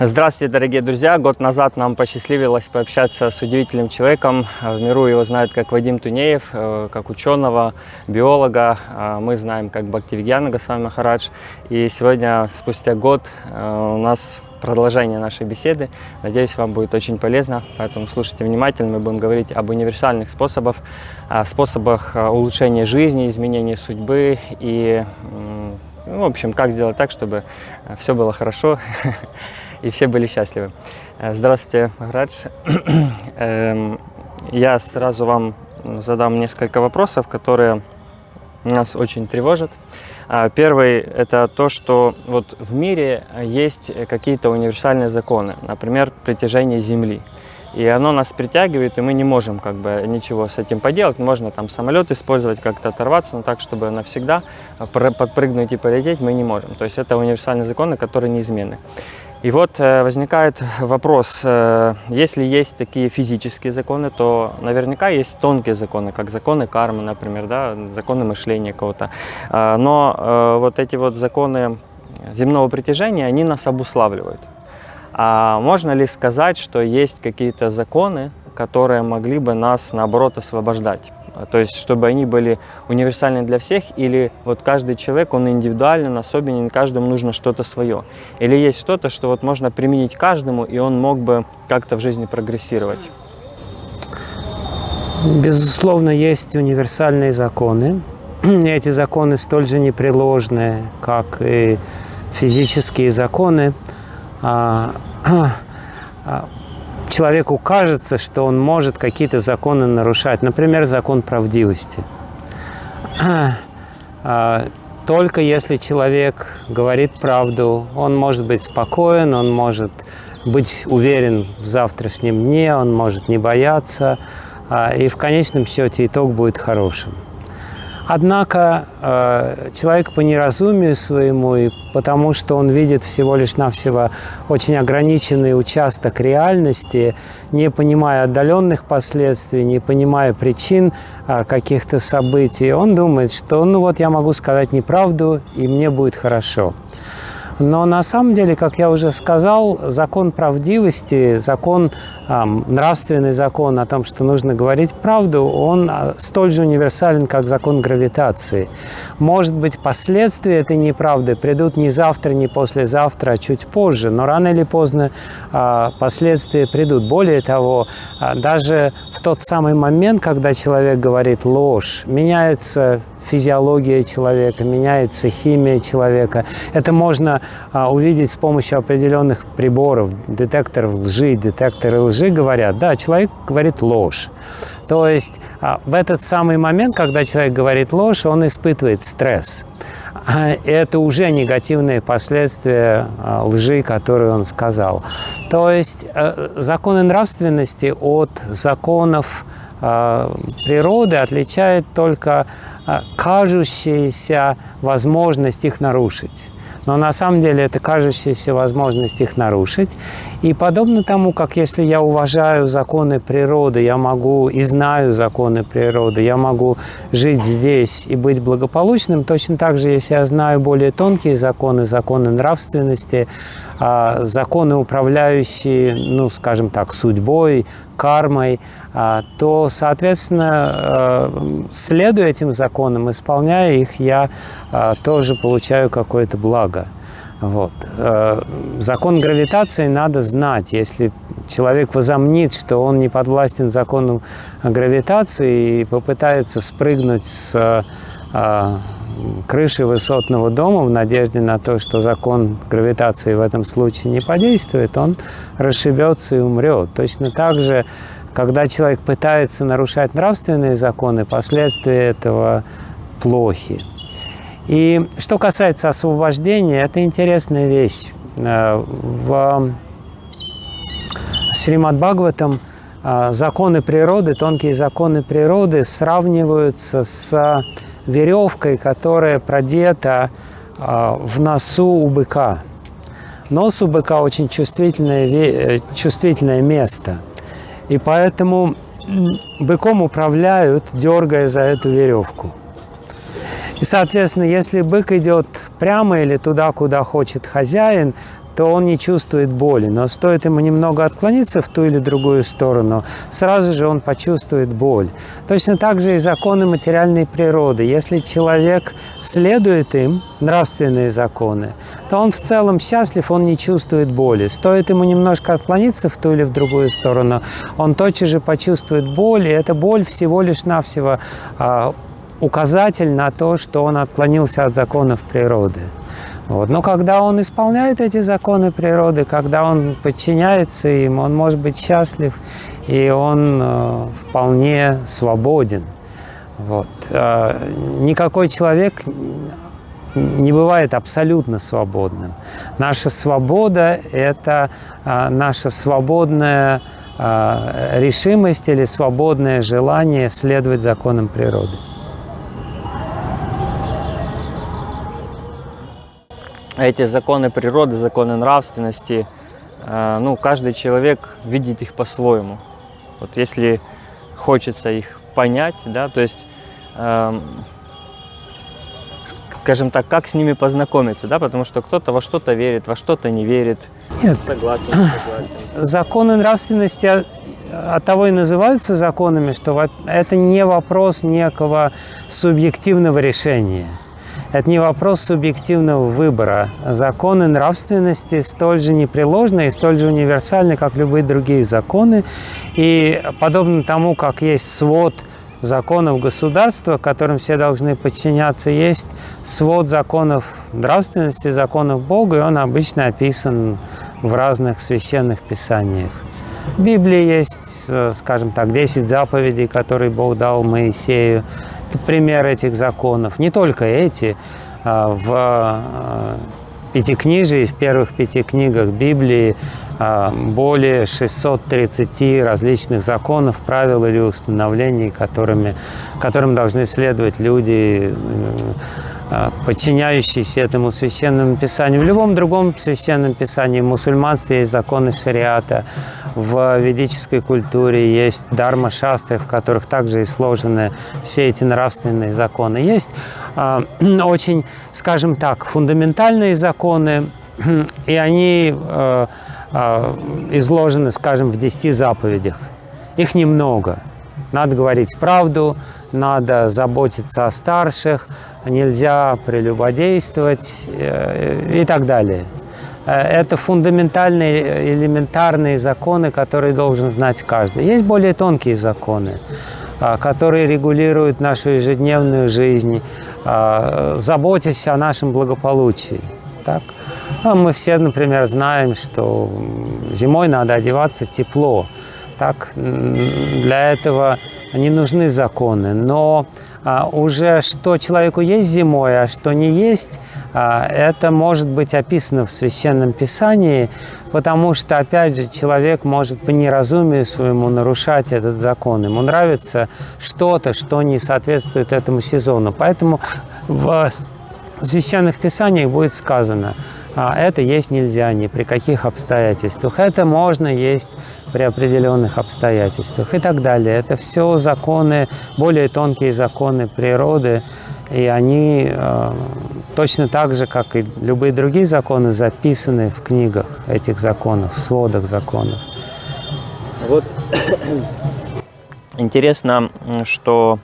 Здравствуйте, дорогие друзья! Год назад нам посчастливилось пообщаться с удивительным человеком. В миру его знают как Вадим Тунеев, э, как ученого, биолога. Э, мы знаем как Бхактивигьяна Госвами Махарадж. И сегодня, спустя год, э, у нас продолжение нашей беседы. Надеюсь, вам будет очень полезно, поэтому слушайте внимательно. Мы будем говорить об универсальных способах, способах улучшения жизни, изменения судьбы и, ну, в общем, как сделать так, чтобы все было хорошо и все были счастливы. Э, здравствуйте, Махарадж. Эм, я сразу вам задам несколько вопросов, которые нас очень тревожат. А, первый – это то, что вот в мире есть какие-то универсальные законы, например, притяжение Земли. И оно нас притягивает, и мы не можем как бы ничего с этим поделать. Можно там самолет использовать, как-то оторваться, но так, чтобы навсегда подпрыгнуть и полететь, мы не можем. То есть это универсальные законы, которые неизменны. И вот э, возникает вопрос, э, если есть такие физические законы, то наверняка есть тонкие законы, как законы кармы, например, да, законы мышления кого-то. Э, но вот эти вот законы земного притяжения, они нас обуславливают. А можно ли сказать, что есть какие-то законы, которые могли бы нас, наоборот, освобождать? То есть, чтобы они были универсальны для всех, или вот каждый человек, он индивидуален, особенен, каждому нужно что-то свое. Или есть что-то, что вот можно применить каждому, и он мог бы как-то в жизни прогрессировать. Безусловно, есть универсальные законы. Эти законы столь же непреложные, как и физические законы. Человеку кажется, что он может какие-то законы нарушать. Например, закон правдивости. А, только если человек говорит правду, он может быть спокоен, он может быть уверен в завтрашнем дне, он может не бояться, а, и в конечном счете итог будет хорошим. Однако э, человек по неразумию своему и потому, что он видит всего лишь навсего очень ограниченный участок реальности, не понимая отдаленных последствий, не понимая причин э, каких-то событий, он думает, что ну вот я могу сказать неправду, и мне будет хорошо. Но на самом деле, как я уже сказал, закон правдивости, закон, э, нравственный закон о том, что нужно говорить правду, он а, столь же универсален, как закон гравитации. Может быть, последствия этой неправды придут не завтра, не послезавтра, а чуть позже, но рано или поздно э, последствия придут. Более того, э, даже в тот самый момент, когда человек говорит ложь, меняется физиология человека, меняется химия человека. Это можно а, увидеть с помощью определенных приборов, детекторов лжи. Детекторы лжи говорят, да, человек говорит ложь. То есть а, в этот самый момент, когда человек говорит ложь, он испытывает стресс. А, это уже негативные последствия а, лжи, которую он сказал. То есть а, законы нравственности от законов природы отличает только а, кажущаяся возможность их нарушить. Но на самом деле это кажущаяся возможность их нарушить. И подобно тому, как если я уважаю законы природы, я могу и знаю законы природы, я могу жить здесь и быть благополучным, точно так же, если я знаю более тонкие законы, законы нравственности, а, законы, управляющие, ну, скажем так, судьбой, кармой, а, то, соответственно, а, следуя этим законам, исполняя их, я тоже получаю какое-то благо. Вот. Закон гравитации надо знать. Если человек возомнит, что он не подвластен закону гравитации и попытается спрыгнуть с крыши высотного дома в надежде на то, что закон гравитации в этом случае не подействует, он расшибется и умрет. Точно так же, когда человек пытается нарушать нравственные законы, последствия этого плохи. И что касается освобождения, это интересная вещь. Э, в Шримад Бхагаватам э, законы природы, тонкие законы природы сравниваются с веревкой, которая продета а, в носу у быка. Нос у быка очень чувствительное, э, чувствительное место. И поэтому быком управляют, дергая за эту веревку. И, соответственно, если бык идет прямо или туда, куда хочет хозяин, то он не чувствует боли. Но стоит ему немного отклониться в ту или другую сторону, сразу же он почувствует боль. Точно так же и законы материальной природы. Если человек следует им, нравственные законы, то он в целом счастлив, он не чувствует боли. Стоит ему немножко отклониться в ту или в другую сторону, он тотчас же почувствует боль, и эта боль всего лишь навсего а, указатель на то, что он отклонился от законов природы. Вот. Но когда он исполняет эти законы природы, когда он подчиняется им, он может быть счастлив, и он э, вполне свободен. Вот. Э, никакой человек не бывает абсолютно свободным. Наша свобода – это э, наша свободная э, решимость или свободное желание следовать законам природы. Эти законы природы, законы нравственности, э, ну, каждый человек видит их по-своему. Вот если хочется их понять, да, то есть, э, скажем так, как с ними познакомиться, да, потому что кто-то во что-то верит, во что-то не верит. Нет. Согласен, согласен. Законы нравственности от того и называются законами, что это не вопрос некого субъективного решения. Это не вопрос субъективного выбора. Законы нравственности столь же непреложны и столь же универсальны, как любые другие законы. И подобно тому, как есть свод законов государства, которым все должны подчиняться, есть свод законов нравственности, законов Бога, и он обычно описан в разных священных писаниях. В Библии есть, э, скажем так, 10 заповедей, которые Бог дал Моисею пример этих законов. Не только эти. А, в а, Пятикнижии, в первых пяти книгах Библии а, более 630 различных законов, правил или установлений, которыми, которым должны следовать люди а, подчиняющиеся этому священному писанию. В любом другом священном писании, в мусульманстве есть законы шариата, в ведической культуре есть дарма шастры, в которых также и сложены все эти нравственные законы. Есть э, очень, скажем так, фундаментальные законы, и они э, э, изложены, скажем, в десяти заповедях. Их немного. Надо говорить правду, надо заботиться о старших, нельзя прелюбодействовать э, и так далее. Э, это фундаментальные, элементарные законы, которые должен знать каждый. Есть более тонкие законы, э, которые регулируют нашу ежедневную жизнь, заботясь о нашем благополучии. Так? Ну, мы все, например, знаем, что зимой надо одеваться тепло. Так, для этого не нужны законы. Но а, уже что человеку есть зимой, а что не есть, а, это может быть описано в Священном Писании, потому что, опять же, человек может по неразумию своему нарушать этот закон. Ему нравится что-то, что не соответствует этому сезону. Поэтому в Священных Писаниях будет сказано – это есть нельзя ни при каких обстоятельствах. Это можно есть при определенных обстоятельствах и так далее. Это все законы, более тонкие законы природы, и они э, точно так же, как и любые другие законы, записаны в книгах этих законов, в сводах законов. Вот интересно, что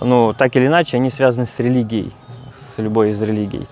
ну, так или иначе они связаны с религией, с любой из религий.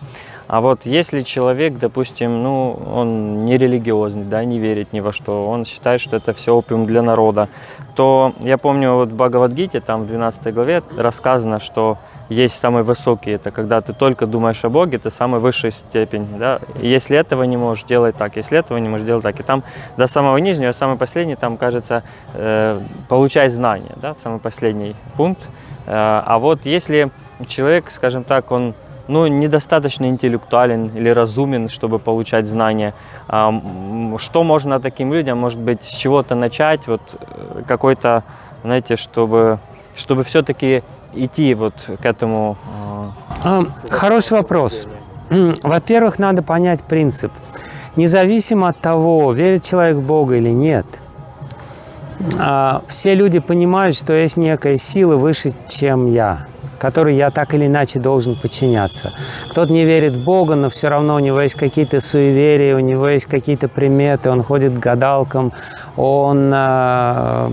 А вот если человек, допустим, ну, он не религиозный, да, не верит ни во что, он считает, что это все опиум для народа, то я помню вот в Бхагавадгите, там в 12 главе рассказано, что есть самый высокий, это когда ты только думаешь о Боге, это самая высшая степень, да, если этого не можешь делать так, если этого не можешь делать так, и там до самого нижнего, самый последний, там, кажется, э, получай знания, да, самый последний пункт, э, а вот если человек, скажем так, он ну, недостаточно интеллектуален или разумен, чтобы получать знания. Что можно таким людям, может быть, с чего-то начать, вот э, какой-то, знаете, чтобы, чтобы все-таки идти вот к этому? А, хороший вопрос. Во-первых, надо понять принцип. Независимо от того, верит человек в Бога или нет, а, все люди понимают, что есть некая сила выше, чем я. Которой я так или иначе должен подчиняться. Кто-то не верит в Бога, но все равно у него есть какие-то суеверия, у него есть какие-то приметы, он ходит к гадалкам, он э,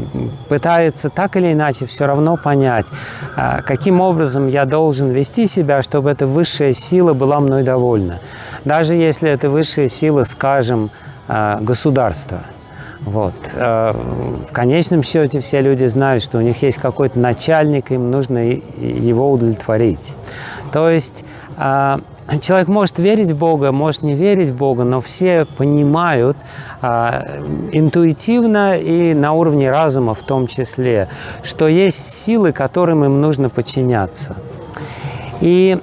пытается так или иначе все равно понять, э, каким образом я должен вести себя, чтобы эта высшая сила была мной довольна. Даже если это высшая сила, скажем, э, государства – вот. Э, в конечном счете все люди знают, что у них есть какой-то начальник, им нужно его удовлетворить. То есть э, человек может верить в Бога, может не верить в Бога, но все понимают э, интуитивно и на уровне разума в том числе, что есть силы, которым им нужно подчиняться. И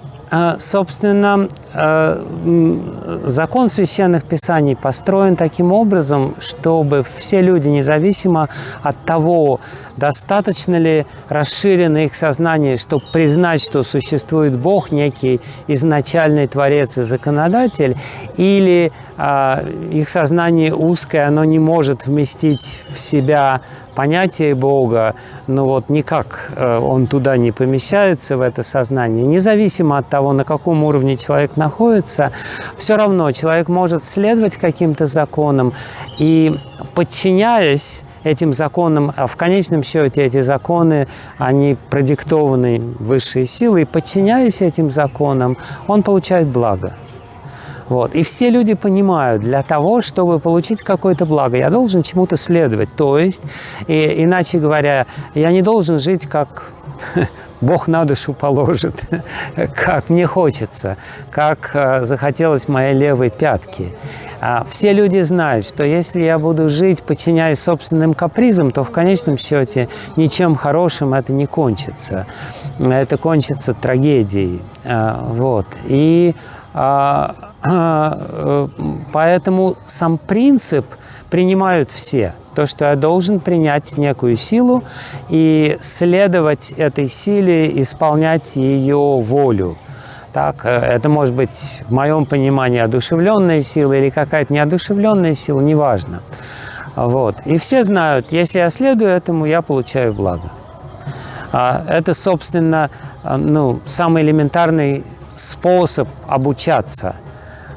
собственно, закон священных писаний построен таким образом, чтобы все люди, независимо от того, достаточно ли расширено их сознание, чтобы признать, что существует Бог, некий изначальный Творец и Законодатель, или э, их сознание узкое, оно не может вместить в себя понятие Бога, но вот никак э, он туда не помещается, в это сознание. Независимо от того, на каком уровне человек находится, все равно человек может следовать каким-то законам и, подчиняясь этим законам, а в конечном счете эти законы, они продиктованы высшей силой, подчиняясь этим законам, он получает благо. Вот. И все люди понимают, для того, чтобы получить какое-то благо, я должен чему-то следовать. То есть, и, иначе говоря, я не должен жить как Бог на душу положит, как мне хочется, как э, захотелось моей левой пятки. А все люди знают, что если я буду жить, подчиняясь собственным капризам, то в конечном счете ничем хорошим это не кончится. Это кончится трагедией. А, вот. И а, э, поэтому сам принцип принимают все. То, что я должен принять некую силу и следовать этой силе, исполнять ее волю. Так, э, это может быть, в моем понимании, одушевленная сила или какая-то неодушевленная сила, неважно. Вот. И все знают, если я следую этому, я получаю благо. А, это, собственно, э, ну, самый элементарный способ обучаться –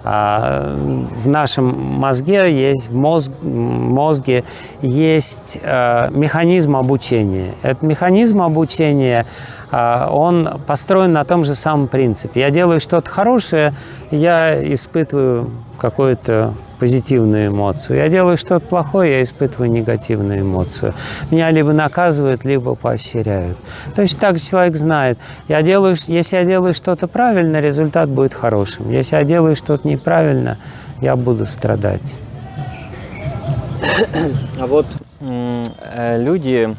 в нашем мозге есть, мозг, мозге есть э, механизм обучения. Этот механизм обучения, он построен на том же самом принципе. Я делаю что-то хорошее, я испытываю какое-то позитивную эмоцию. Я делаю что-то плохое, я испытываю негативную эмоцию. Меня либо наказывают, либо поощряют. Точно так человек знает, я делаю, если я делаю что-то правильно, результат будет хорошим. Если я делаю что-то неправильно, я буду страдать. А вот э, люди,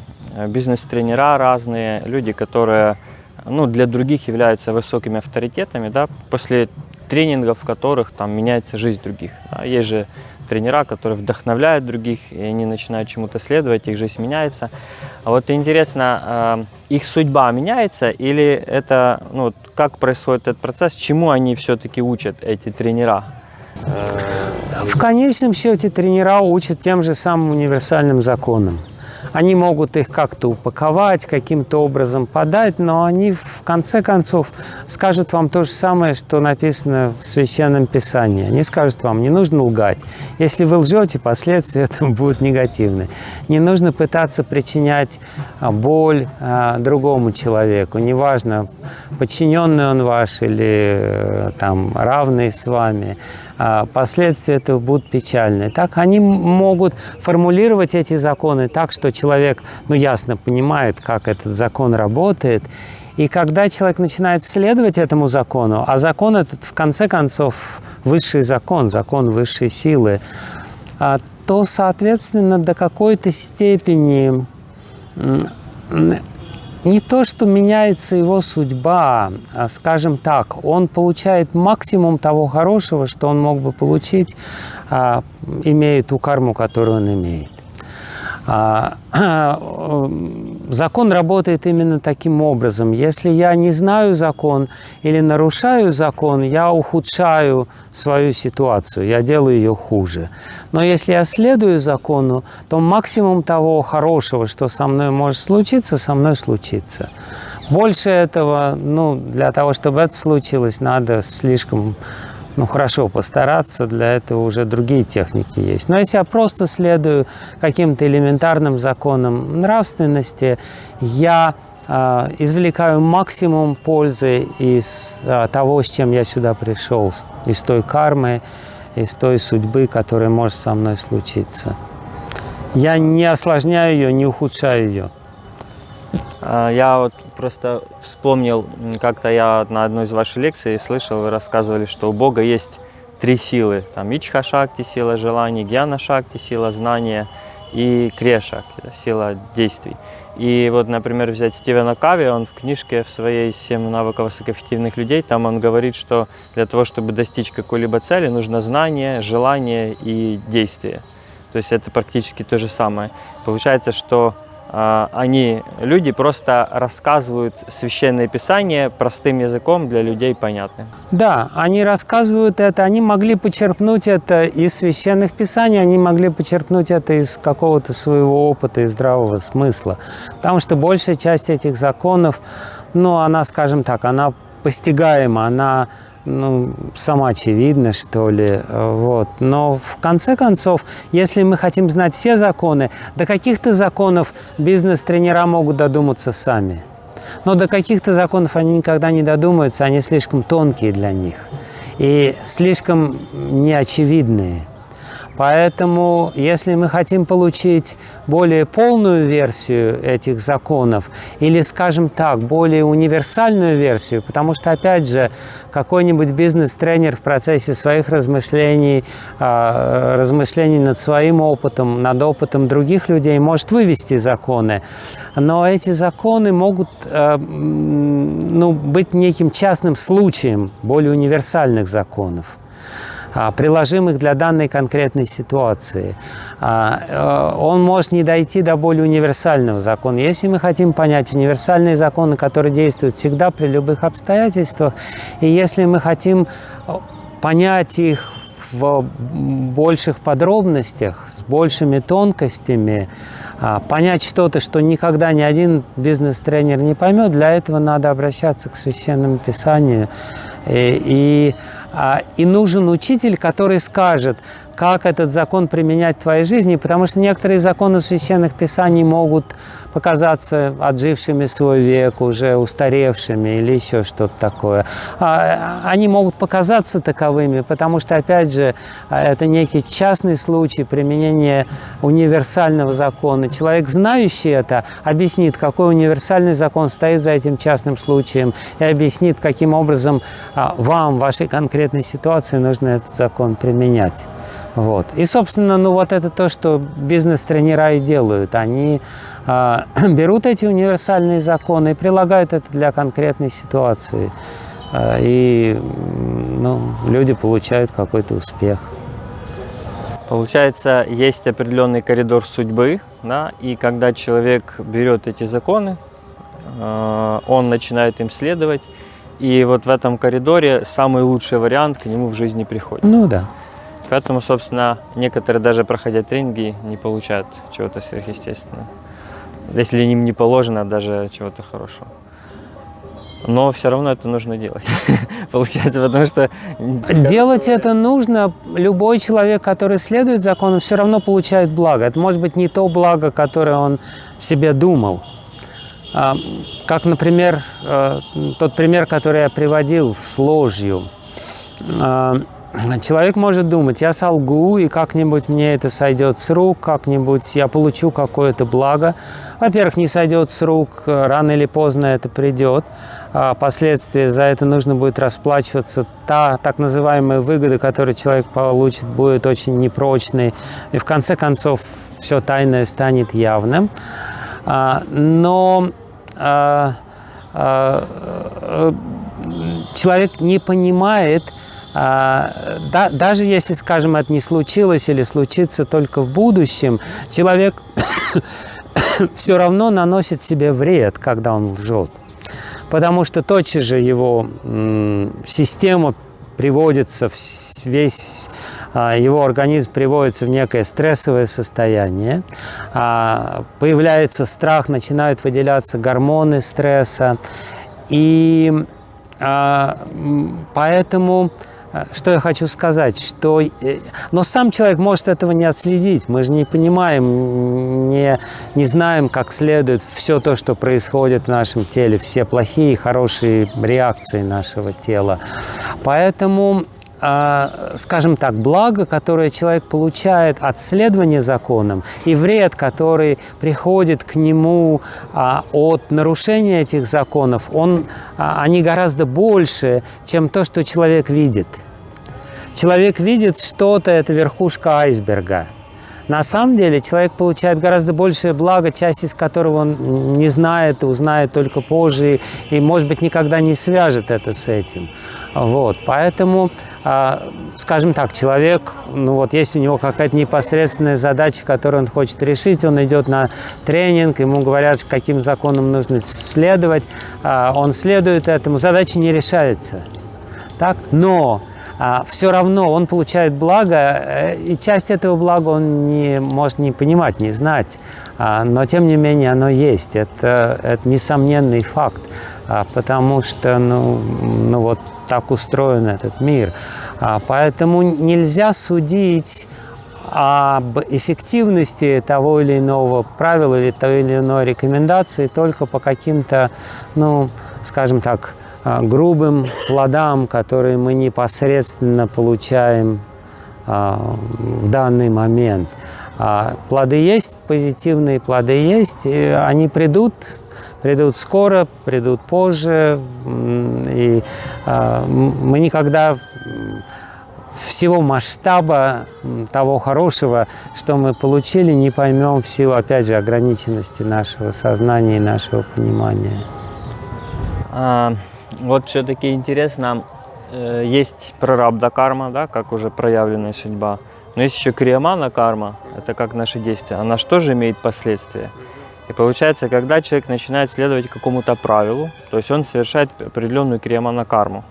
бизнес-тренера разные, люди, которые ну, для других являются высокими авторитетами, да, после тренингов, в которых там меняется жизнь других. Да. Есть же тренера, которые вдохновляют других, и они начинают чему-то следовать, их жизнь меняется. А вот интересно, э, их судьба меняется или это, ну, как происходит этот процесс, чему они все-таки учат, эти тренера? В конечном счете тренера учат тем же самым универсальным законам. Они могут их как-то упаковать, каким-то образом подать, но они в конце концов скажут вам то же самое, что написано в Священном Писании. Они скажут вам, не нужно лгать. Если вы лжете, последствия этого будут негативны. Не нужно пытаться причинять а, боль а, другому человеку. Неважно, подчиненный он ваш или э, там, равный с вами. А, последствия этого будут печальные. Так они могут формулировать эти законы так, что человек, ну, ясно понимает, как этот закон работает, и когда человек начинает следовать этому закону, а закон этот, в конце концов, высший закон, закон высшей силы, а, то, соответственно, до какой-то степени не то, что меняется его судьба, а, скажем так, он получает максимум того хорошего, что он мог бы получить, а, имея ту карму, которую он имеет. А, закон работает именно таким образом. Если я не знаю закон или нарушаю закон, я ухудшаю свою ситуацию, я делаю ее хуже. Но если я следую закону, то максимум того хорошего, что со мной может случиться, со мной случится. Больше этого, ну, для того, чтобы это случилось, надо слишком ну, хорошо постараться, для этого уже другие техники есть. Но если я просто следую каким-то элементарным законам нравственности, я э, извлекаю максимум пользы из э, того, с чем я сюда пришел, из той кармы, из той судьбы, которая может со мной случиться. Я не осложняю ее, не ухудшаю ее. А, я вот просто вспомнил, как-то я на одной из ваших лекций слышал, вы рассказывали, что у Бога есть три силы. Там Ичха Шакти, сила желаний, Гьяна Шакти, сила знания и Крия Шакти, сила действий. И вот, например, взять Стивена Кави, он в книжке в своей «Семь навыков высокоэффективных людей», там он говорит, что для того, чтобы достичь какой-либо цели, нужно знание, желание и действие. То есть это практически то же самое. Получается, что они, люди просто рассказывают священное писание простым языком для людей понятным. Да, они рассказывают это, они могли почерпнуть это из священных писаний, они могли почерпнуть это из какого-то своего опыта и здравого смысла. Потому что большая часть этих законов, ну, она, скажем так, она постигаема, она ну, самоочевидно, что ли. Вот. Но в конце концов, если мы хотим знать все законы, до каких-то законов бизнес-тренера могут додуматься сами. Но до каких-то законов они никогда не додумаются, они слишком тонкие для них и слишком неочевидные. Поэтому, если мы хотим получить более полную версию этих законов, или, скажем так, более универсальную версию, потому что, опять же, какой-нибудь бизнес-тренер в процессе своих размышлений, а, размышлений над своим опытом, над опытом других людей может вывести законы, но эти законы могут э, ну, быть неким частным случаем более универсальных законов. А, приложимых для данной конкретной ситуации. А, э, он может не дойти до более универсального закона. Если мы хотим понять универсальные законы, которые действуют всегда при любых обстоятельствах, и если мы хотим э, понять их в больших подробностях, с большими тонкостями, а, понять что-то, что никогда ни один бизнес-тренер не поймет, для этого надо обращаться к Священному Писанию. И, и а, и нужен учитель, который скажет, как этот закон применять в твоей жизни, потому что некоторые законы священных писаний могут показаться отжившими свой век, уже устаревшими или еще что-то такое. А, они могут показаться таковыми, потому что, опять же, это некий частный случай применения универсального закона. Человек, знающий это, объяснит, какой универсальный закон стоит за этим частным случаем и объяснит, каким образом а, вам, в вашей конкретной ситуации, нужно этот закон применять. Вот. И, собственно, ну вот это то, что бизнес-тренера и делают. Они э, берут эти универсальные законы и прилагают это для конкретной ситуации. Э, и ну, люди получают какой-то успех. Получается, есть определенный коридор судьбы, да, и когда человек берет эти законы, э, он начинает им следовать, и вот в этом коридоре самый лучший вариант к нему в жизни приходит. Ну да. Поэтому, собственно, некоторые даже проходя тренинги не получают чего-то сверхъестественного. Если им не положено даже чего-то хорошего. Но все равно это нужно делать, получается, потому что... Делать это нужно. Любой человек, который следует закону, все равно получает благо. Это может быть не то благо, которое он себе думал. А, как, например, э, тот пример, который я приводил с ложью. Человек может думать, я солгу, и как-нибудь мне это сойдет с рук, как-нибудь я получу какое-то благо. Во-первых, не сойдет с рук, рано или поздно это придет. А последствия за это нужно будет расплачиваться. Та так называемая выгода, которую человек получит, будет очень непрочной. И в конце концов все тайное станет явным. А, но а, человек не понимает, да, даже если, скажем, это не случилось или случится только в будущем, человек все равно наносит себе вред, когда он лжет. Потому что тотчас же его система приводится весь его организм приводится в некое стрессовое состояние, появляется страх, начинают выделяться гормоны стресса, и поэтому что я хочу сказать, что... Э, но сам человек может этого не отследить. Мы же не понимаем, не, не знаем как следует все то, что происходит в нашем теле, все плохие и хорошие реакции нашего тела. Поэтому э, скажем так, благо, которое человек получает от следования законам, и вред, который приходит к нему от нарушения этих законов, он, они гораздо больше, чем то, что человек видит. Человек видит что-то, это верхушка айсберга. На самом деле человек получает гораздо большее благо, часть из которого он не знает узнает только позже, и, может быть, никогда не свяжет это с этим. Вот. Поэтому, а, скажем так, человек, ну вот есть у него какая-то непосредственная задача, которую он хочет решить, он идет на тренинг, ему говорят, каким законам нужно следовать, а, он следует этому, задача не решается. Так? Но все равно он получает благо, э, и часть этого блага он не может не понимать, не знать, а, но тем не менее оно есть. Это, это несомненный факт, а, потому что ну, ну вот так устроен этот мир. Поэтому нельзя судить об эффективности того или иного правила или той или иной рекомендации только по каким-то, ну, скажем так, а, грубым плодам, которые мы непосредственно получаем а, в данный момент. А, плоды есть, позитивные плоды есть, они придут, придут скоро, придут позже, и мы никогда всего масштаба того хорошего, что мы получили, не поймем в силу, опять же, ограниченности нашего сознания и нашего понимания. Вот все-таки интересно, э, есть прарабда карма, да, как уже проявленная судьба, но есть еще криямана карма, это как наши действия, она же тоже имеет последствия. И получается, когда человек начинает следовать какому-то правилу, то есть он совершает определенную криямана карму,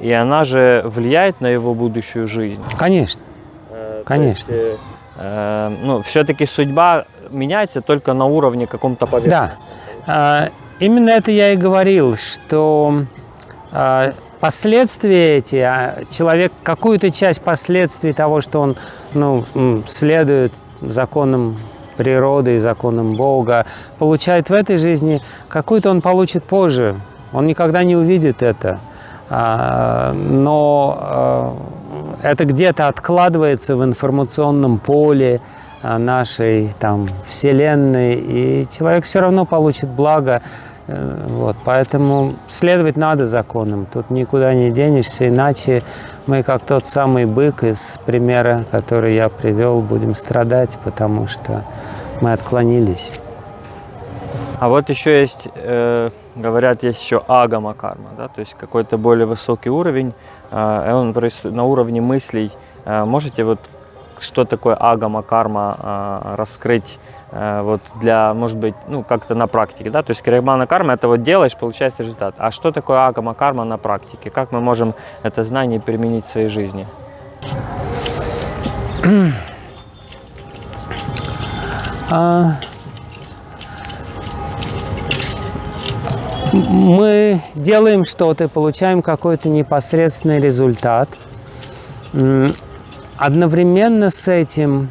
и она же влияет на его будущую жизнь. Конечно, э, конечно. Есть, э, ну, все-таки судьба меняется только на уровне каком-то поверхности. Да, именно это я и говорил, что а, последствия эти, а человек какую-то часть последствий того, что он ну, следует законам природы и законам Бога, получает в этой жизни, какую-то он получит позже. Он никогда не увидит это. А, но это где-то откладывается в информационном поле нашей там, Вселенной, и человек все равно получит благо вот, поэтому следовать надо законам, тут никуда не денешься, иначе мы, как тот самый бык из примера, который я привел, будем страдать, потому что мы отклонились. А вот еще есть, э, говорят, есть еще агама карма, да, то есть какой-то более высокий уровень, э, он на уровне мыслей. Э, можете вот что такое агама карма э, раскрыть Э, вот для, может быть, ну, как-то на практике, да, то есть кармана карма – это вот делаешь, получается результат. А что такое агама карма на практике? Как мы можем это знание применить в своей жизни? А, мы делаем что-то, получаем какой-то непосредственный результат. Одновременно с этим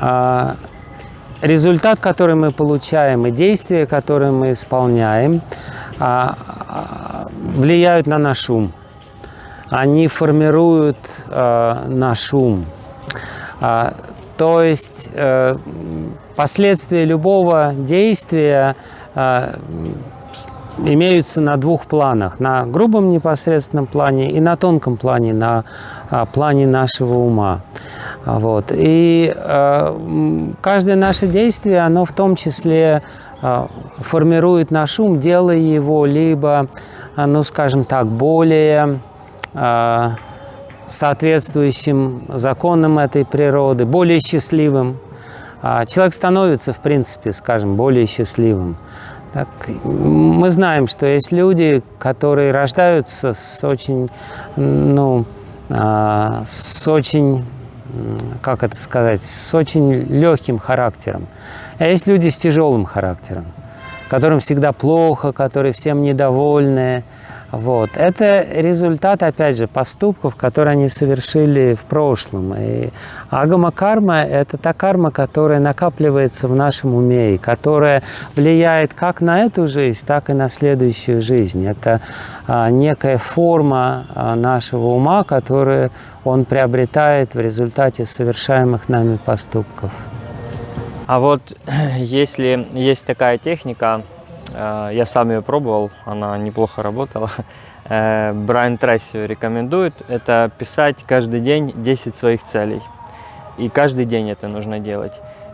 а, результат, который мы получаем, и действия, которые мы исполняем, а, а, влияют на наш ум. Они формируют а, наш ум. То есть э, последствия любого действия имеются на двух планах. На грубом непосредственном плане и на тонком плане, на плане нашего ума. Вот. И э, каждое наше действие, оно в том числе э, формирует наш ум, делая его либо, э, ну скажем так, более э, соответствующим законам этой природы, более счастливым. Э, человек становится, в принципе, скажем, более счастливым. Так, мы знаем, что есть люди, которые рождаются с очень, ну, а, с очень, как это сказать, с очень легким характером. А есть люди с тяжелым характером, которым всегда плохо, которые всем недовольны, вот. Это результат, опять же, поступков, которые они совершили в прошлом. И агама карма – это та карма, которая накапливается в нашем уме, и которая влияет как на эту жизнь, так и на следующую жизнь. Это а, некая форма а, нашего ума, которую он приобретает в результате совершаемых нами поступков. А вот если есть такая техника, я сам ее пробовал, она неплохо работала. Э, Брайан Трейси рекомендует это писать каждый день 10 своих целей. И каждый день это нужно делать.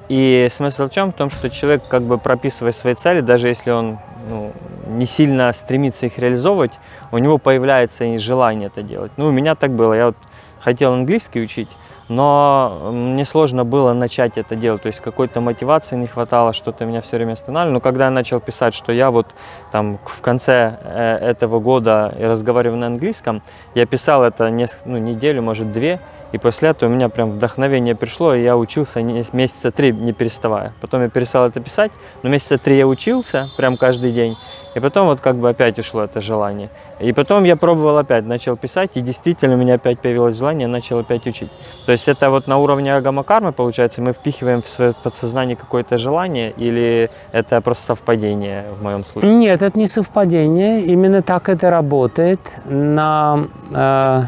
И смысл в чем? В том, что человек, как бы прописывая свои цели, даже если он ну, не сильно стремится их реализовывать, у него появляется и желание это делать. Ну, у меня так было. Я вот хотел английский учить, но мне сложно было начать это делать, то есть какой-то мотивации не хватало, что-то меня все время останавливало. Но когда я начал писать, что я вот там в конце э, этого года разговариваю на английском, я писал это несколько, ну, неделю, может две, и после этого у меня прям вдохновение пришло, и я учился месяца три не переставая. Потом я перестал это писать, но месяца три я учился прям каждый день. И потом вот как бы опять ушло это желание. И потом я пробовал опять, начал писать, и действительно у меня опять появилось желание, начал опять учить. То есть это вот на уровне агамакармы, получается, мы впихиваем в свое подсознание какое-то желание, или это просто совпадение в моем случае? Нет, это не совпадение, именно так это работает на, э,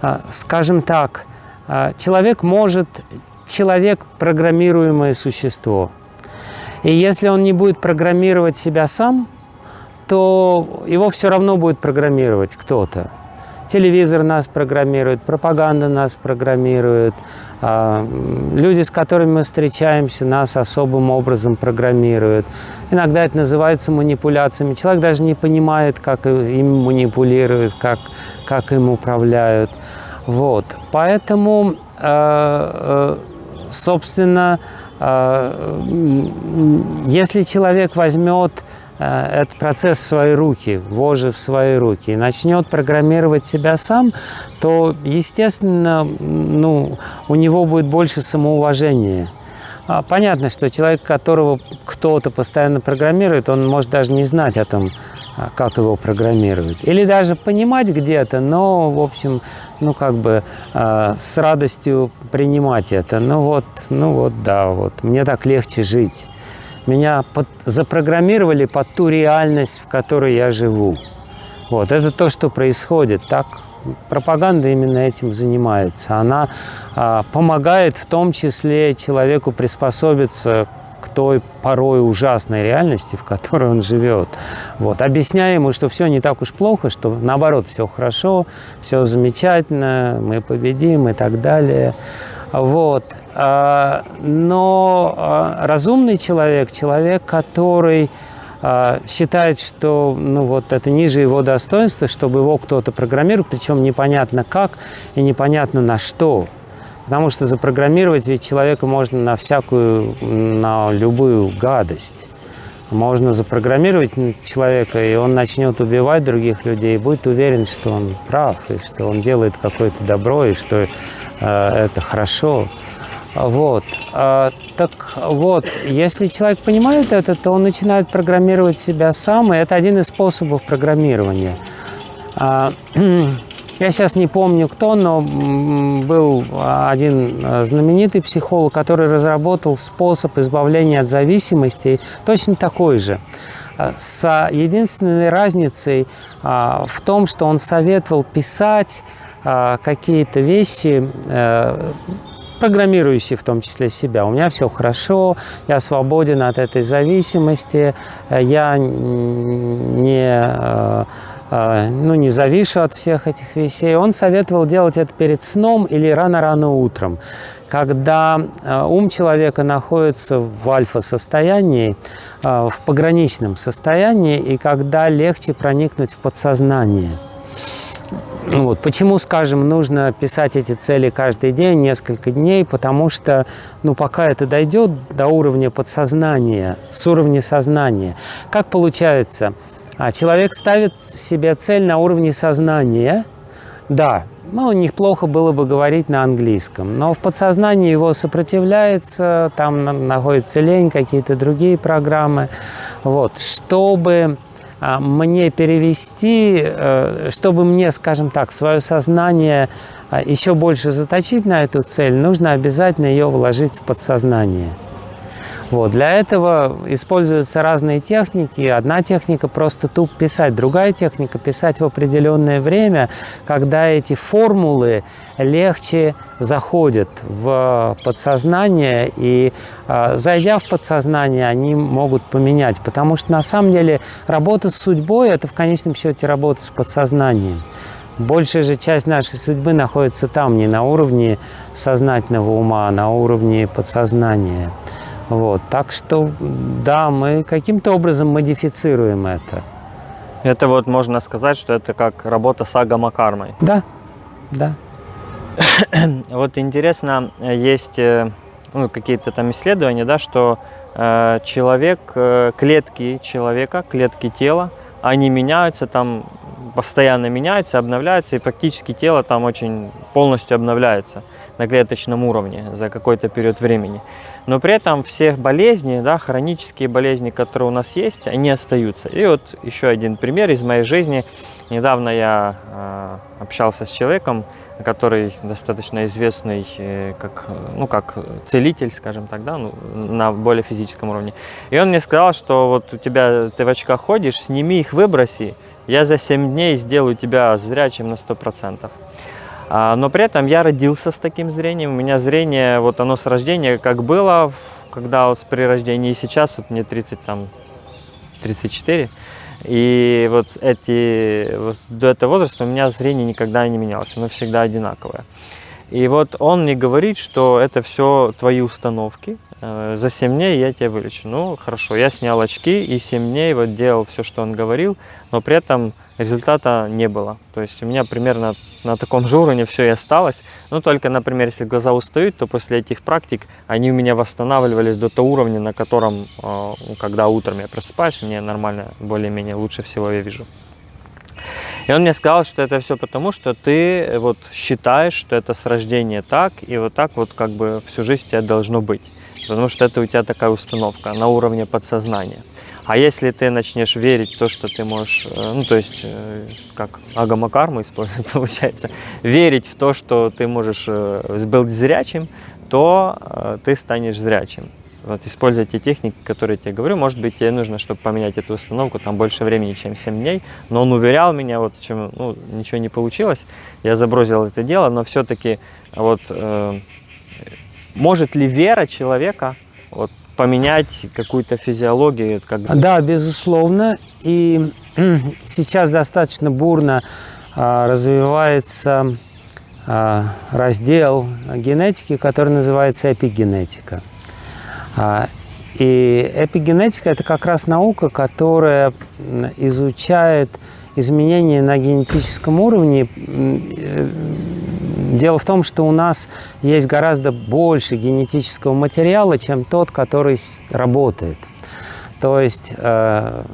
э, скажем так, человек может, человек программируемое существо. И если он не будет программировать себя сам, то его все равно будет программировать кто-то. Телевизор нас программирует, пропаганда нас программирует, а, люди, с которыми мы встречаемся, нас особым образом программируют. Иногда это называется манипуляциями. Человек даже не понимает, как им манипулируют, как, как им управляют. Вот. Поэтому, а, а, собственно, если человек возьмет Э, этот процесс в свои руки, вожи в свои руки, и начнет программировать себя сам, то, естественно, ну, у него будет больше самоуважения. А, понятно, что человек, которого кто-то постоянно программирует, он может даже не знать о том, как его программируют. Или даже понимать где-то, но, в общем, ну, как бы э, с радостью принимать это. Ну, вот, ну, вот, да, вот, мне так легче жить. Меня под, запрограммировали под ту реальность, в которой я живу. Вот, это то, что происходит. Так пропаганда именно этим занимается. Она а, помогает в том числе человеку приспособиться к той порой ужасной реальности, в которой он живет. Вот. Объясняя ему, что все не так уж плохо, что наоборот все хорошо, все замечательно, мы победим и так далее. Вот. А, но а, разумный человек, человек, который а, считает, что ну, вот это ниже его достоинства, чтобы его кто-то программировал, причем непонятно как и непонятно на что. Потому что запрограммировать ведь человека можно на всякую, на любую гадость. Можно запрограммировать человека, и он начнет убивать других людей, и будет уверен, что он прав, и что он делает какое-то добро, и что э, это хорошо. Вот. А, так вот, если человек понимает это, то он начинает программировать себя сам, и это один из способов программирования. А, я сейчас не помню кто, но был один а, знаменитый психолог, который разработал способ избавления от зависимости, точно такой же. С единственной разницей в том, что он советовал писать какие-то вещи э, программирующий в том числе себя. У меня все хорошо, я свободен от этой зависимости, я не, э, э, ну, не завишу от всех этих вещей. Он советовал делать это перед сном или рано-рано утром, когда э, ум человека находится в альфа-состоянии, в пограничном состоянии, и когда легче проникнуть в подсознание. Ну вот. Почему, скажем, нужно писать эти цели каждый день, несколько дней? Потому что, ну, пока это дойдет до уровня подсознания, с уровня сознания, как получается? А человек ставит себе цель на уровне сознания, да, ну, неплохо было бы говорить на английском. Но в подсознании его сопротивляется, там находится лень, какие-то другие программы. Вот. Чтобы а, мне перевести, э, чтобы мне, скажем так, свое сознание а, еще больше заточить на эту цель, нужно обязательно ее вложить в подсознание. Вот. Для этого используются разные техники. Одна техника просто туп писать, другая техника писать в определенное время, когда эти формулы легче заходят в подсознание, и э, зайдя в подсознание, они могут поменять. Потому что на самом деле работа с судьбой – это в конечном счете работа с подсознанием. Большая же часть нашей судьбы находится там, не на уровне сознательного ума, а на уровне подсознания. Вот. Так что, да, мы каким-то образом модифицируем это. Это вот можно сказать, что это как работа с агамакармой. Да, да. вот интересно, есть э, ну, какие-то там исследования, да, что э, человек, э, клетки человека, клетки тела, они меняются там, постоянно меняются, обновляются, и практически тело там очень полностью обновляется на клеточном уровне за какой-то период времени. Но при этом все болезни, да, хронические болезни, которые у нас есть, они остаются. И вот еще один пример из моей жизни. Недавно я э, общался с человеком, который достаточно известный э, как, ну, как целитель, скажем так, да, ну, на более физическом уровне. И он мне сказал, что вот у тебя, ты в очках ходишь, сними их, выброси, я за 7 дней сделаю тебя зрячим на 100%. А, но при этом я родился с таким зрением. У меня зрение, вот оно с рождения как было, когда вот при рождении и сейчас, вот мне 30, там, 34. И вот эти, вот до этого возраста у меня зрение никогда не менялось, оно всегда одинаковое. И вот он мне говорит, что это все твои установки, э, за 7 дней я тебя вылечу. Ну, хорошо, я снял очки и 7 дней вот делал все, что он говорил, но при этом результата не было. То есть у меня примерно на таком же уровне все и осталось. Но только, например, если глаза устают, то после этих практик они у меня восстанавливались до того уровня, на котором, э, когда утром я просыпаюсь, мне нормально, более-менее лучше всего я вижу. И он мне сказал, что это все потому, что ты вот считаешь, что это с рождения так, и вот так вот как бы всю жизнь тебя должно быть. Потому что это у тебя такая установка на уровне подсознания. А если ты начнешь верить в то, что ты можешь, э, ну то есть э, как агамакарму использовать получается, верить в то, что ты можешь э, быть зрячим, то ты станешь зрячим. Вот используя те техники, которые я тебе говорю, может быть, тебе нужно, чтобы поменять эту установку, там больше времени, чем 7 дней. Но он уверял меня, вот чем, ну, ничего не получилось, я забросил это дело, но все-таки вот э, может ли вера человека вот, поменять какую-то физиологию? Как... Да, безусловно. И сейчас достаточно бурно а, развивается а, раздел генетики, который называется эпигенетика. А, и эпигенетика – это как раз наука, которая изучает изменения на генетическом уровне э, Дело в том, что у нас есть гораздо больше генетического материала, чем тот, который работает. То есть, э,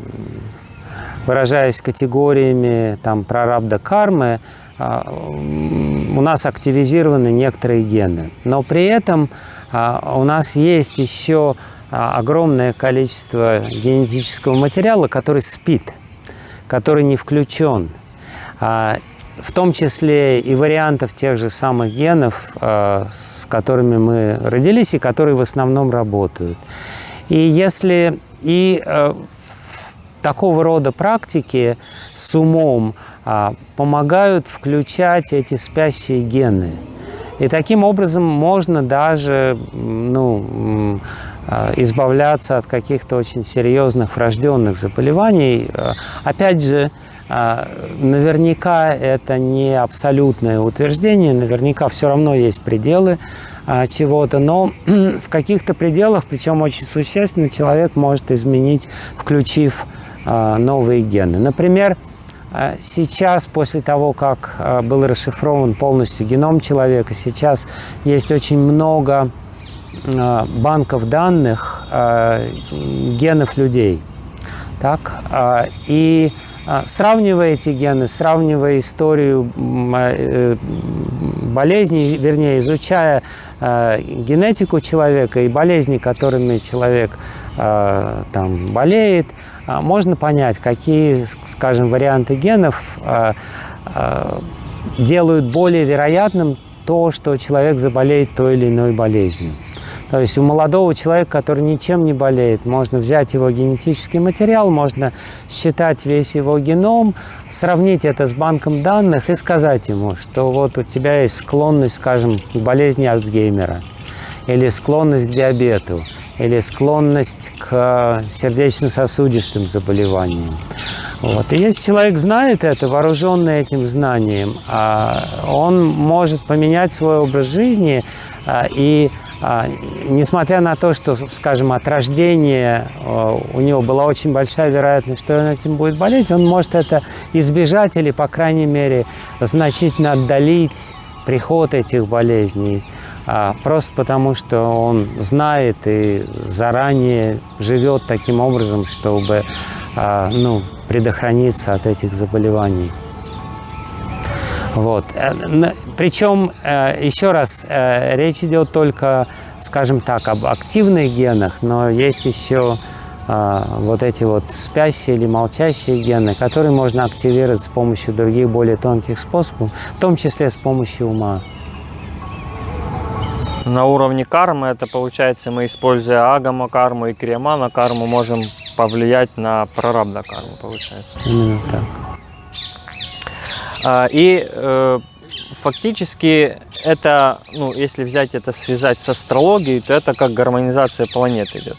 выражаясь категориями там, прарабда кармы, э, у нас активизированы некоторые гены. Но при этом у нас есть еще огромное количество генетического материала, который спит, который не включен. А, в том числе и вариантов тех же самых генов, э, с которыми мы родились и которые в основном работают. И если и э, такого рода практики с умом а, помогают включать эти спящие гены. И таким образом можно даже ну, избавляться от каких-то очень серьезных врожденных заболеваний. Опять же, а, наверняка это не абсолютное утверждение, наверняка все равно есть пределы чего-то, но в каких-то пределах, причем очень существенно, человек может изменить, включив новые гены. Например, Сейчас, после того, как был расшифрован полностью геном человека, сейчас есть очень много банков данных генов людей. Так? И а, сравнивая эти гены, сравнивая историю э, болезней, вернее, изучая генетику человека и болезни, которыми человек там, болеет, можно понять, какие, скажем, варианты генов делают более вероятным то, что человек заболеет той или иной болезнью. То есть у молодого человека, который ничем не болеет, можно взять его генетический материал, можно считать весь его геном, сравнить это с банком данных и сказать ему, что вот у тебя есть склонность, скажем, к болезни Альцгеймера, или склонность к диабету, или склонность к сердечно-сосудистым заболеваниям. Вот. И если человек знает это, вооруженный этим знанием, а, он может поменять свой образ жизни а, и несмотря на то, что, скажем, от рождения у него была очень большая вероятность, что он этим будет болеть, он может это избежать или, по крайней мере, значительно отдалить приход этих болезней, просто потому что он знает и заранее живет таким образом, чтобы ну, предохраниться от этих заболеваний. Вот. Э, Причем, э, еще раз, э, речь идет только, скажем так, об активных генах, но есть еще вот эти вот спящие или молчащие гены, которые можно активировать с помощью других более тонких способов, в том числе с помощью ума. На уровне кармы это получается, мы используя агама карму и криямана карму можем повлиять на прарабда карму, получается. Именно так. А, и э, фактически это, ну, если взять это, связать с астрологией, то это как гармонизация планет идет,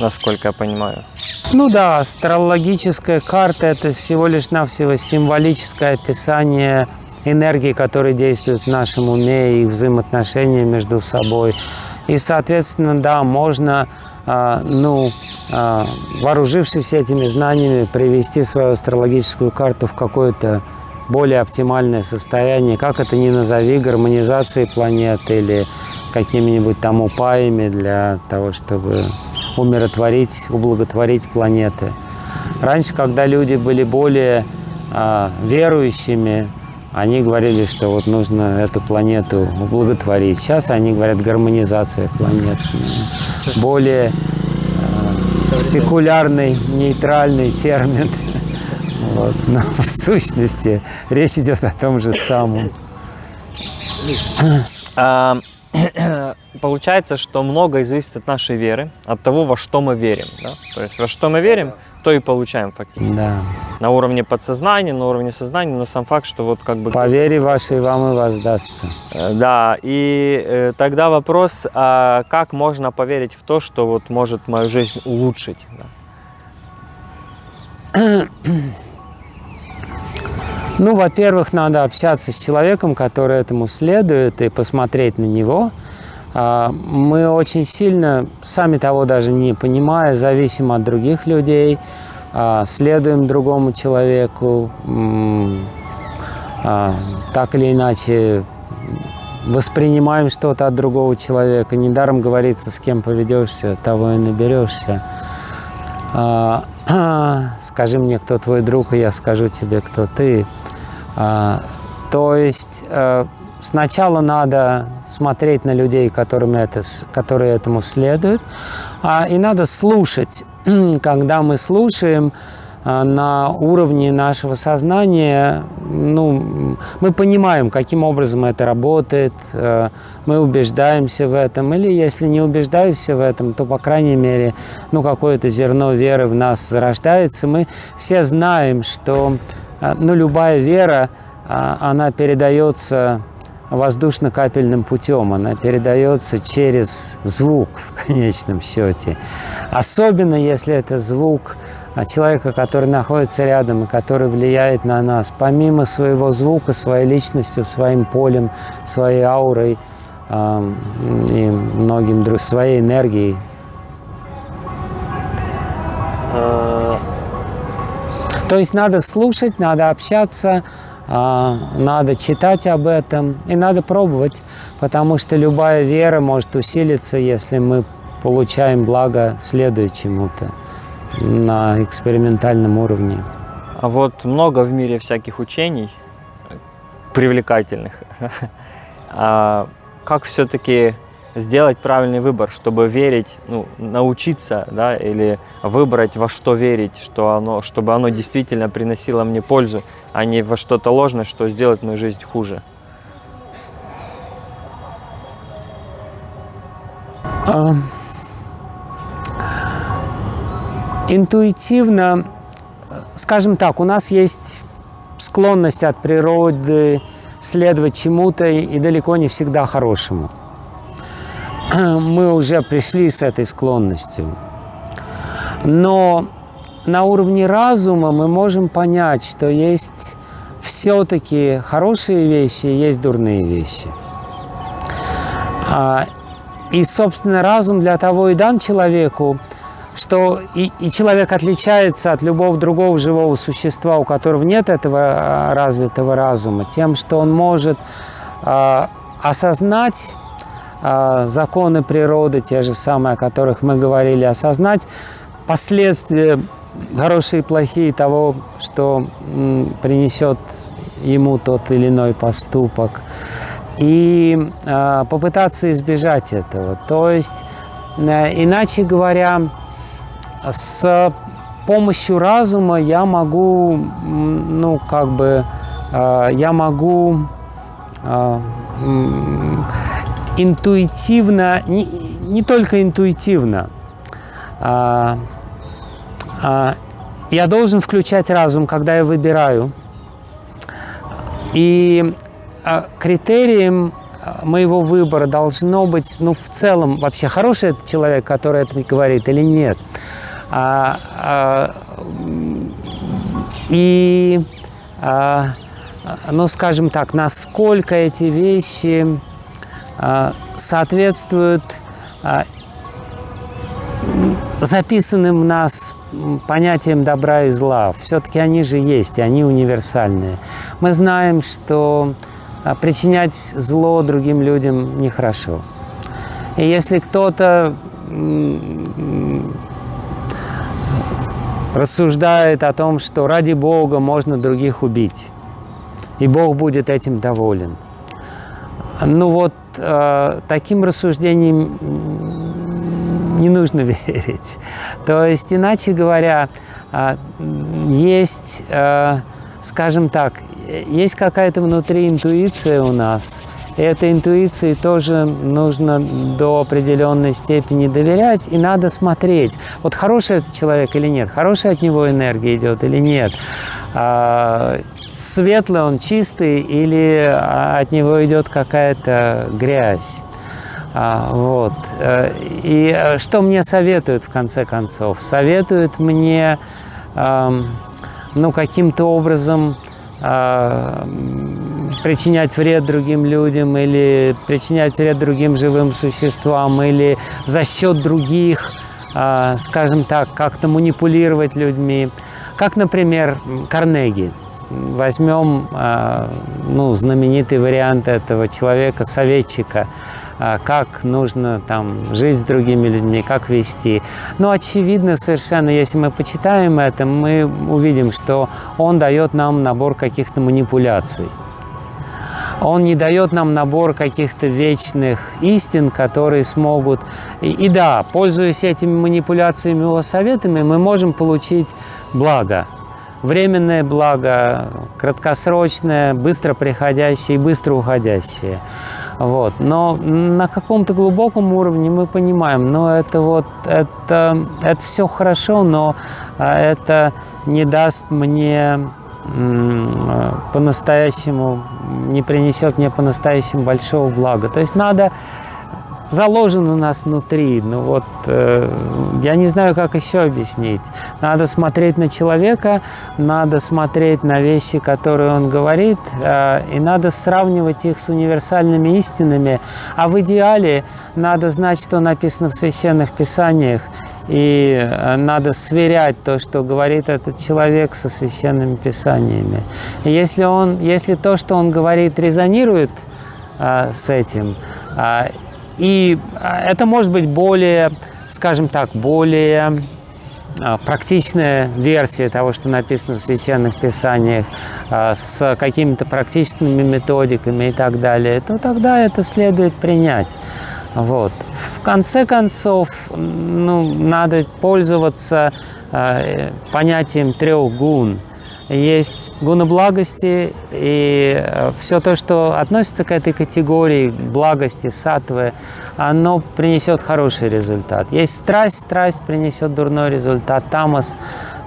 насколько я понимаю. Ну да, астрологическая карта – это всего лишь навсего символическое описание энергии, которые действуют в нашем уме и взаимоотношения между собой. И, соответственно, да, можно, ну, э, вооружившись этими знаниями, привести свою астрологическую карту в какое-то более оптимальное состояние, как это ни назови, гармонизацией планеты или какими-нибудь там упаями для того, чтобы умиротворить, ублаготворить планеты. Раньше, когда люди были более э, верующими, они говорили, что вот нужно эту планету ублаготворить. Сейчас они говорят гармонизация планет. Более э, секулярный, нейтральный термин. Вот. Но в сущности речь идет о том же самом. А, получается, что многое зависит от нашей веры, от того, во что мы верим. Да? То есть во что мы верим, то и получаем фактически. Да. На уровне подсознания, на уровне сознания, но сам факт, что вот как бы... По вере вашей вам и воздастся. Э, да, и э, тогда вопрос, а как можно поверить в то, что вот может мою жизнь улучшить? Да? Ну, во-первых, надо общаться с человеком, который этому следует, и посмотреть на него. А, мы очень сильно, сами того даже не понимая, зависим от других людей, а, следуем другому человеку, а, так или иначе воспринимаем что-то от другого человека. Недаром говорится, с кем поведешься, того и наберешься. Скажи мне, кто твой друг, и я скажу тебе, кто ты. То есть э, Сначала надо смотреть на людей, которым это, которые этому следуют, а, и надо слушать. Когда мы слушаем а, на уровне нашего сознания, ну, мы понимаем, каким образом это работает, э, мы убеждаемся в этом, или если не убеждаемся в этом, то, по крайней мере, ну, какое-то зерно веры в нас зарождается. Мы все знаем, что э, ну, любая вера, а, она передается воздушно-капельным путем, она передается через звук в конечном счете. Особенно если это звук человека, который находится рядом и который влияет на нас, помимо своего звука, своей личностью, своим полем, своей аурой э, и многим другим, своей энергией. Э. То есть надо слушать, надо общаться, а, надо читать об этом и надо пробовать, потому что любая вера может усилиться, если мы получаем благо, следуя чему-то на экспериментальном уровне. А вот много в мире всяких учений привлекательных. А как все-таки сделать правильный выбор, чтобы верить, ну, научиться, да, или выбрать во что верить, что оно, чтобы оно действительно приносило мне пользу, а не во что-то ложное, что сделает мою жизнь хуже. А, интуитивно, скажем так, у нас есть склонность от природы следовать чему-то и далеко не всегда хорошему. Мы уже пришли с этой склонностью. Но на уровне разума мы можем понять, что есть все-таки хорошие вещи, есть дурные вещи. А, и, собственно, разум для того и дан человеку, что и, и человек отличается от любого другого живого существа, у которого нет этого а, развитого разума, тем, что он может э, осознать законы природы, те же самые, о которых мы говорили, осознать последствия хорошие и плохие того, что принесет ему тот или иной поступок и э, попытаться избежать этого. То есть, э, иначе говоря, с помощью разума я могу, ну, как бы, э, я могу интуитивно, не, не только интуитивно, э, э, я должен включать разум, когда я выбираю. И а, критерием а, моего выбора должно быть, ну, в целом, вообще, хороший это человек, который это говорит, или нет. А, а, и, а, ну, скажем так, насколько эти вещи а, соответствуют а, записанным в нас понятием добра и зла. Все-таки они же есть, и они универсальные. Мы знаем, что а причинять зло другим людям нехорошо. И если кто-то рассуждает о том, что ради Бога можно других убить, и Бог будет этим доволен. Ну вот э, таким рассуждением не нужно верить. То есть, иначе говоря, э, есть, э, скажем так, есть какая-то внутри интуиция у нас. И этой интуиции тоже нужно до определенной степени доверять, и надо смотреть, вот хороший это человек или нет, хорошая от него энергия идет или нет, а, светлый он, чистый, или от него идет какая-то грязь. А, вот. Э, и э, что мне советуют в конце концов? Советуют мне ну, каким-то образом а, причинять вред другим людям или причинять вред другим живым существам или за счет других, а, скажем так, как-то манипулировать людьми. Как, например, Карнеги. Возьмем а, ну, знаменитый вариант этого человека, советчика, а, как нужно там жить с другими людьми, как вести. Но очевидно совершенно, если мы почитаем это, мы увидим, что он дает нам набор каких-то манипуляций. Он не дает нам набор каких-то вечных истин, которые смогут... И, и да, пользуясь этими манипуляциями, его советами, мы можем получить благо. Временное благо, краткосрочное, быстро приходящее и быстро уходящее. Вот. Но на каком-то глубоком уровне мы понимаем, но это вот, это, это все хорошо, но а, это не даст мне по-настоящему, не принесет мне по-настоящему большого блага. То есть надо заложен у нас внутри. Ну вот, э, я не знаю, как еще объяснить. Надо смотреть на человека, надо смотреть на вещи, которые он говорит, э, и надо сравнивать их с универсальными истинами. А в идеале надо знать, что написано в священных писаниях, и э, надо сверять то, что говорит этот человек со священными писаниями. И если, он, если то, что он говорит, резонирует а, с этим, а, и а, это может быть более, скажем так, более а, практичная версия того, что написано в священных писаниях, а, с какими-то практичными методиками и так далее, то тогда это следует принять. Вот. В конце концов, ну, надо пользоваться э, понятием трех гун – есть гуна благости, и э, все то, что относится к этой категории благости, сатвы, оно принесет хороший результат. Есть страсть, страсть принесет дурной результат. Тамас,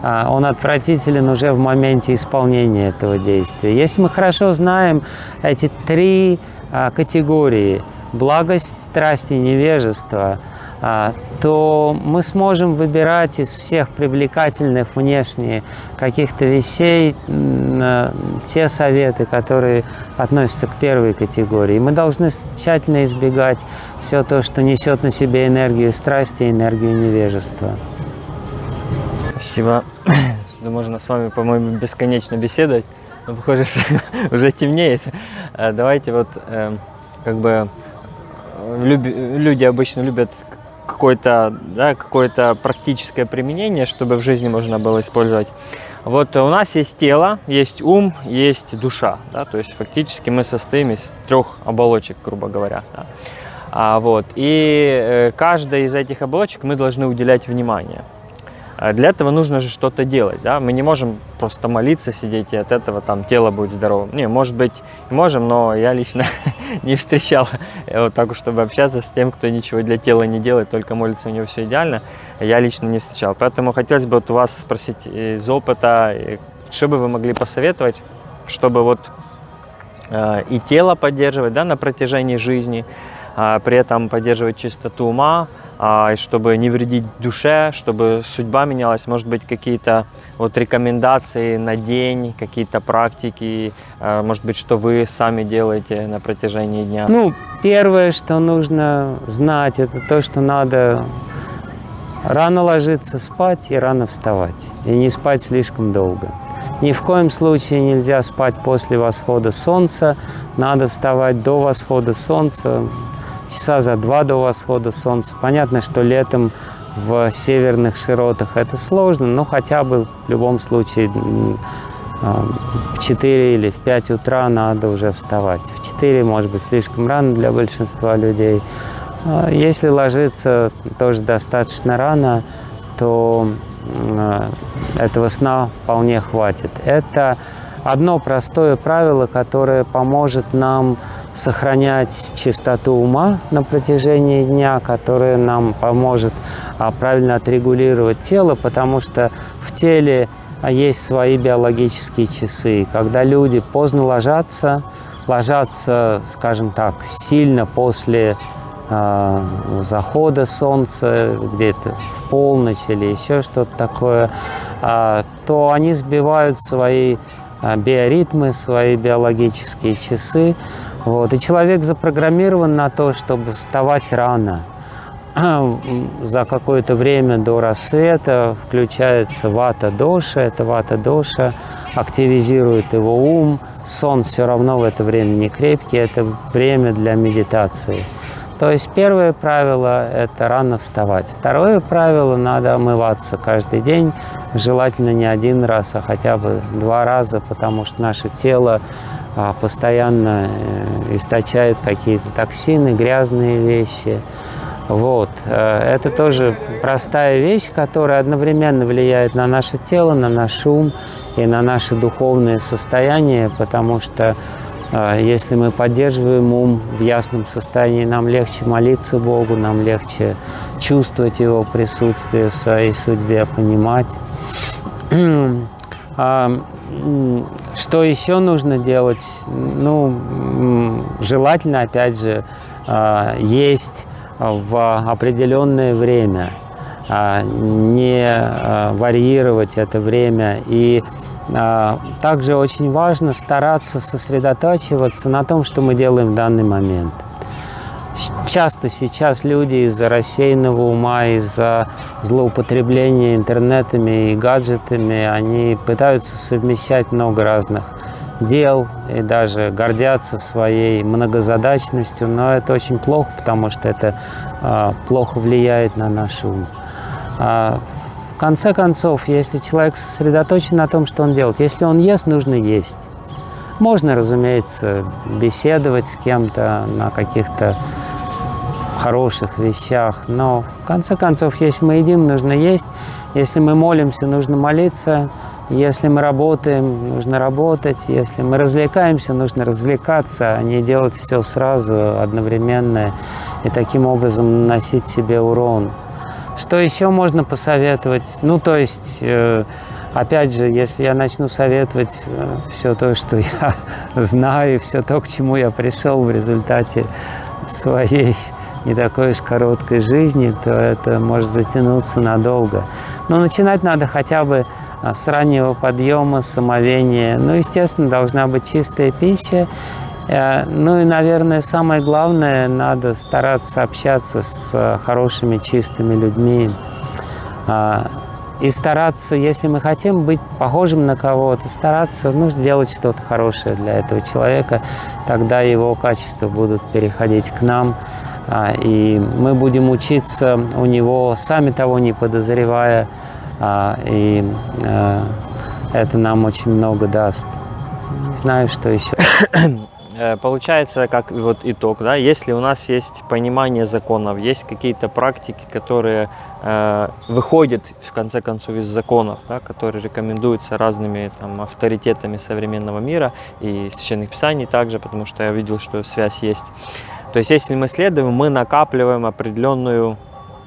э, он отвратителен уже в моменте исполнения этого действия. Если мы хорошо знаем эти три э, категории – благость, страсть и невежество – то мы сможем выбирать из всех привлекательных внешне каких-то вещей те советы, которые относятся к первой категории. Мы должны тщательно избегать все то, что несет на себе энергию страсти и энергию невежества. Спасибо. Можно с вами, по-моему, бесконечно беседовать. Но похоже, уже темнеет. А, давайте вот эм, как бы люди обычно любят какое-то да, какое практическое применение, чтобы в жизни можно было использовать. Вот у нас есть тело, есть ум, есть душа. Да, то есть фактически мы состоим из трех оболочек, грубо говоря. Да. А, вот, и э, каждой из этих оболочек мы должны уделять внимание. А для этого нужно же что-то делать, да, мы не можем просто молиться, сидеть, и от этого там тело будет здоровым. Не, может быть, можем, но я лично не встречал вот так, чтобы общаться с тем, кто ничего для тела не делает, только молится, у него все идеально, я лично не встречал. Поэтому хотелось бы вот у вас спросить из опыта, что бы вы могли посоветовать, чтобы вот э, и тело поддерживать, да, на протяжении жизни, э, при этом поддерживать чистоту ума, а, чтобы не вредить душе, чтобы судьба менялась, может быть, какие-то вот рекомендации на день, какие-то практики, а, может быть, что вы сами делаете на протяжении дня? Ну, первое, что нужно знать, это то, что надо рано ложиться спать и рано вставать, и не спать слишком долго. Ни в коем случае нельзя спать после восхода солнца, надо вставать до восхода солнца, часа за два до восхода солнца. Понятно, что летом в северных широтах это сложно, но хотя бы в любом случае в 4 или в 5 утра надо уже вставать. В 4 может быть слишком рано для большинства людей. А если ложиться тоже достаточно рано, то этого сна вполне хватит. Это одно простое правило, которое поможет нам сохранять чистоту ума на протяжении дня, которое нам поможет а, правильно отрегулировать тело, потому что в теле а, есть свои биологические часы. Когда люди поздно ложатся, ложатся, скажем так, сильно после э, захода солнца, где-то в полночь или еще что-то такое, то они сбивают свои биоритмы, свои биологические часы, вот. И человек запрограммирован на то, чтобы вставать рано. За какое-то время до рассвета включается вата-доша. Это вата-доша активизирует его ум. Сон все равно в это время не крепкий. Это время для медитации. То есть первое правило – это рано вставать. Второе правило – надо омываться каждый день, желательно не один раз, а хотя бы два раза, потому что наше тело постоянно э, источает какие-то токсины, грязные вещи. Вот. Э, это тоже простая вещь, которая одновременно влияет на наше тело, на наш ум и на наше духовное состояние, потому что э, если мы поддерживаем ум в ясном состоянии, нам легче молиться Богу, нам легче чувствовать Его присутствие в своей судьбе, понимать. А, что еще нужно делать? Ну, желательно, опять же, а, есть в определенное время, а, не варьировать это время. И также очень важно стараться сосредотачиваться на том, что мы делаем в данный момент. Часто сейчас люди из-за рассеянного ума, из-за злоупотребления интернетами и гаджетами, они пытаются совмещать много разных дел и даже гордятся своей многозадачностью, но это очень плохо, потому что это а, плохо влияет на наш ум. А, в конце концов, если человек сосредоточен на том, что он делает, если он ест, нужно есть. Можно, разумеется, беседовать с кем-то на каких-то хороших вещах, но в конце концов, если мы едим, нужно есть, если мы молимся, нужно молиться, если мы работаем, нужно работать, если мы развлекаемся, нужно развлекаться, а не делать все сразу, одновременно, и таким образом наносить себе урон. Что еще можно посоветовать? Ну, то есть... Э, Опять же, если я начну советовать э, все то, что я знаю, все то, к чему я пришел в результате своей не такой уж короткой жизни, то это может затянуться надолго. Но начинать надо хотя бы а, с раннего подъема, самовения. Ну, естественно, должна быть чистая пища. Э, ну и, наверное, самое главное, надо стараться общаться с э, хорошими, чистыми людьми. А, и стараться, если мы хотим быть похожим на кого-то, стараться ну, сделать что-то хорошее для этого человека, тогда его качества будут переходить к нам, а, и мы будем учиться у него, сами того не подозревая, а, и а, это нам очень много даст. Не знаю, что еще. Э, получается, как вот итог, да, если у нас есть понимание законов, есть какие-то практики, которые э, выходят, в конце концов, из законов, да, которые рекомендуются разными там, авторитетами современного мира и священных писаний также, потому что я видел, что связь есть. То есть, если мы следуем, мы накапливаем определенную,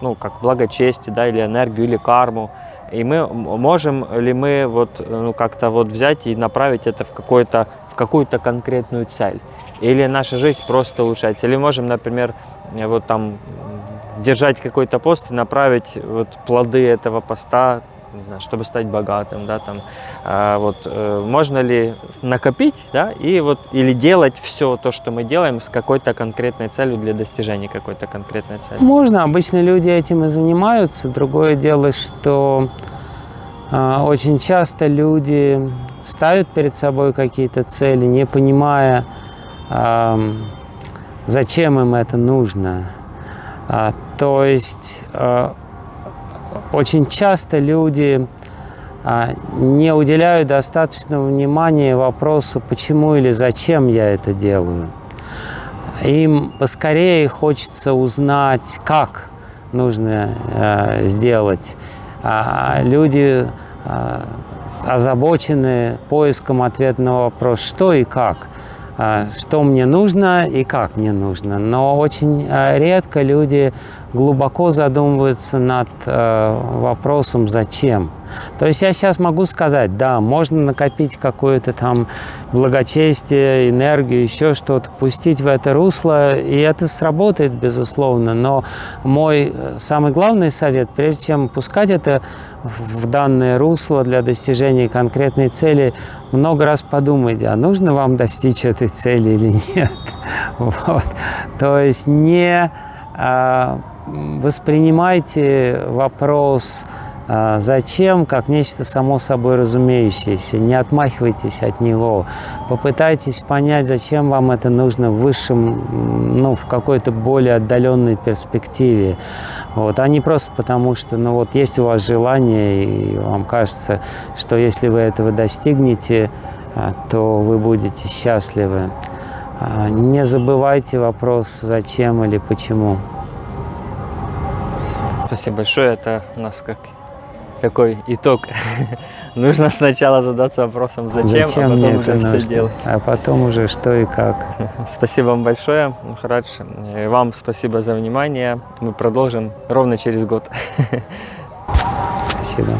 ну, как благочестие, да, или энергию, или карму, и мы можем ли мы вот ну, как-то вот взять и направить это в какой-то какую-то конкретную цель. Или наша жизнь просто улучшается. Или можем, например, вот там держать какой-то пост и направить вот плоды этого поста, не знаю, чтобы стать богатым, да, там, а, вот, э, можно ли накопить, да, и вот, или делать все то, что мы делаем с какой-то конкретной целью для достижения какой-то конкретной цели? Можно, обычно люди этим и занимаются. Другое дело, что э, очень часто люди ставят перед собой какие-то цели, не понимая, э, зачем им это нужно. А, то есть э, очень часто люди а, не уделяют достаточного внимания вопросу, почему или зачем я это делаю. Им поскорее хочется узнать, как нужно э, сделать. А люди э, озабочены поиском ответа на вопрос, что и как, а, что мне нужно и как мне нужно. Но очень а, редко люди глубоко задумываются над э, вопросом «зачем?». То есть я сейчас могу сказать, да, можно накопить какое-то там благочестие, энергию, еще что-то, пустить в это русло, и это сработает, безусловно. Но мой э, самый главный совет, прежде чем пускать это в данное русло для достижения конкретной цели, много раз подумайте, а нужно вам достичь этой цели или нет. Вот. То есть не а, воспринимайте вопрос а, «зачем?» как нечто само собой разумеющееся. Не отмахивайтесь от него. Попытайтесь понять, зачем вам это нужно в высшем, ну, в какой-то более отдаленной перспективе. Вот, а не просто потому, что ну, вот есть у вас желание, и вам кажется, что если вы этого достигнете, а, то вы будете счастливы. А, не забывайте вопрос «зачем» или «почему». Спасибо большое. Это у нас как такой итог. Нужно сначала задаться вопросом, зачем, зачем а потом мне уже это все нужно? делать. А потом уже что и как. Спасибо вам большое, Махарадж. И вам спасибо за внимание. Мы продолжим ровно через год. Спасибо.